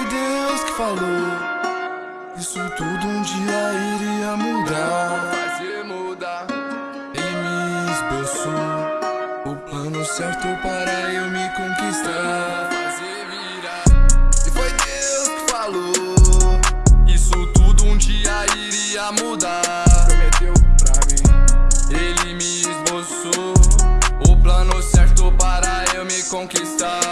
foi Deus que falou. Isso tudo um dia iria mudar. Fazer mudar. Ele me esboçou o plano certo para eu me conquistar. Fazer virar. E foi Deus que falou. Isso tudo um dia iria mudar. Prometeu pra mim. Ele me esboçou o plano certo para eu me conquistar.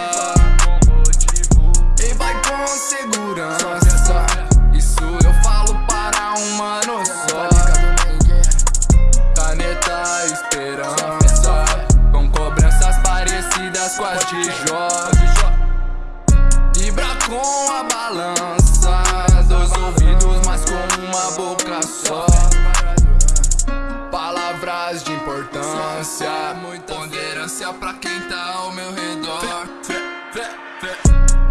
Palavras de importância. Ponderância pra quem tá ao meu redor.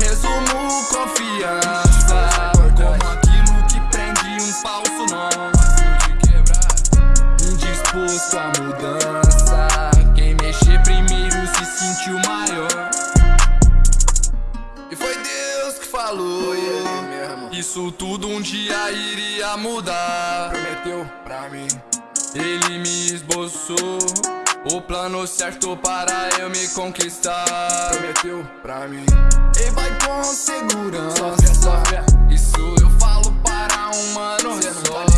Resumo confiança. Como aquilo que prende um falso nó. Indisposto à mudança. Quem mexer primeiro se sentiu maior. E foi Deus que falou. Isso tudo um dia iria mudar. Prometeu pra mim. Ele me esboçou o plano certo para eu me conquistar. Prometeu pra mim. E vai com segurança. Só fé, só fé. Isso eu falo para um mano Cê não só. tá.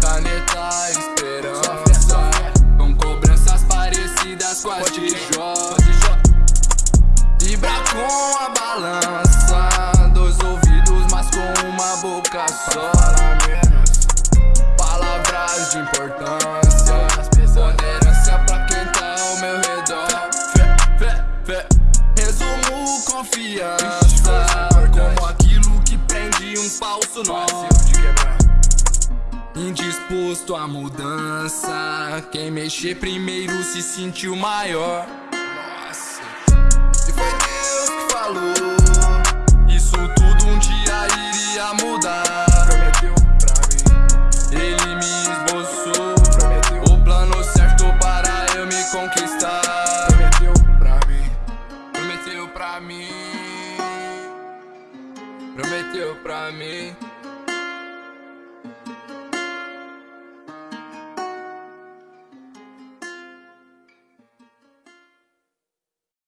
Caneta Só fé, esperança. só fé. Com cobranças parecidas com as de. Jó. Vibra com a balança. Dois ouvidos, mas com uma boca só. Confiança. Como aquilo que prende um falso nó. Indisposto à mudança. Quem mexer primeiro se sentiu maior. Prometeu pra mim.